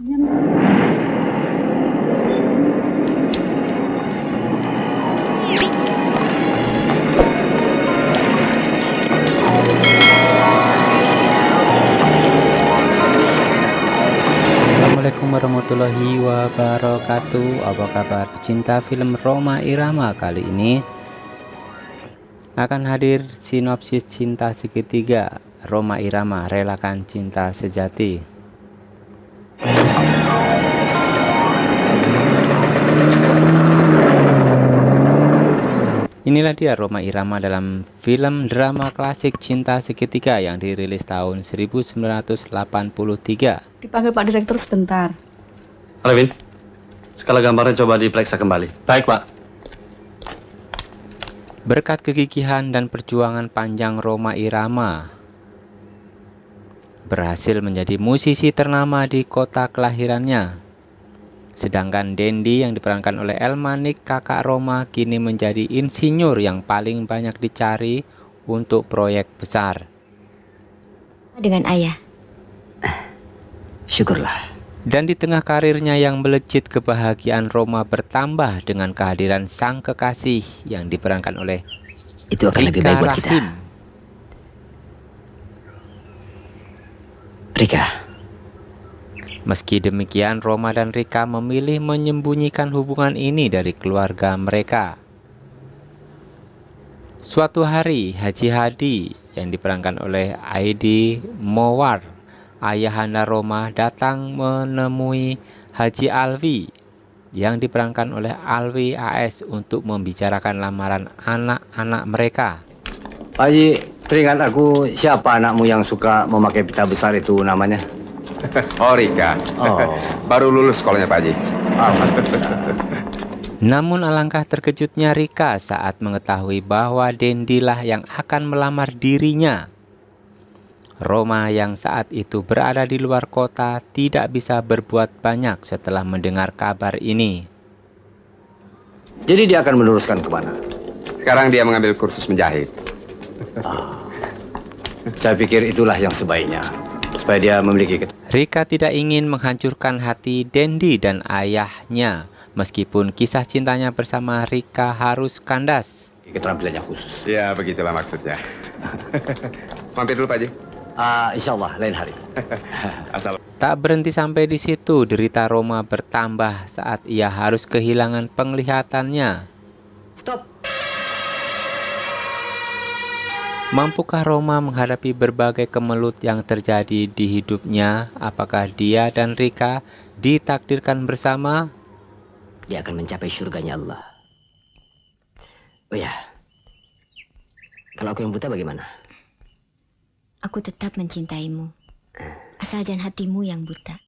Assalamualaikum warahmatullahi wabarakatuh. Apa kabar pecinta film Roma Irama Kali ini? Akan hadir sinopsis cinta segitiga. Roma Irama relakan cinta sejati Inilah dia Roma Irama dalam film drama klasik cinta segitiga yang dirilis tahun 1983 Dipanggil Pak Direktur sebentar. Alvin, skala gambarnya coba diperiksa kembali. Baik, Pak. Berkat kegigihan dan perjuangan panjang Roma Irama berhasil menjadi musisi ternama di kota kelahirannya. Sedangkan Dendi yang diperankan oleh Elmanik kakak Roma kini menjadi insinyur yang paling banyak dicari untuk proyek besar. Dengan ayah. Syukurlah. Dan di tengah karirnya yang melejit kebahagiaan Roma bertambah dengan kehadiran sang kekasih yang diperankan oleh Itu akan lebih Rika baik buat kita. Rahim. Rika, Meski demikian, Roma dan Rika memilih menyembunyikan hubungan ini dari keluarga mereka. Suatu hari, Haji Hadi yang diperankan oleh Aidi Mowar, ayahanda Roma datang menemui Haji Alwi yang diperankan oleh Alwi AS untuk membicarakan lamaran anak-anak mereka. Haji, teringat aku siapa anakmu yang suka memakai pita besar itu namanya? Oh Rika, Oh, baru lulus sekolahnya Pak Haji. alhamdulillah. Namun alangkah terkejutnya Rika saat mengetahui bahwa Dendilah yang akan melamar dirinya. Roma yang saat itu berada di luar kota tidak bisa berbuat banyak setelah mendengar kabar ini. Jadi dia akan meneruskan ke mana? Sekarang dia mengambil kursus menjahit. Saya pikir itulah yang sebaiknya. Supaya dia memiliki Rika tidak ingin menghancurkan hati Dendi dan ayahnya meskipun kisah cintanya bersama Rika harus kandas. keterampilannya khusus. Ya begitulah maksudnya. Mampir dulu Pak Haji. Ah, insya Allah lain hari. Asal. Tak berhenti sampai di situ, derita Roma bertambah saat ia harus kehilangan penglihatannya. Stop. Mampukah Roma menghadapi berbagai kemelut yang terjadi di hidupnya? Apakah dia dan Rika ditakdirkan bersama? dia akan mencapai surganya Allah. Oh ya, kalau aku yang buta bagaimana? Aku tetap mencintaimu. Asal jangan hatimu yang buta.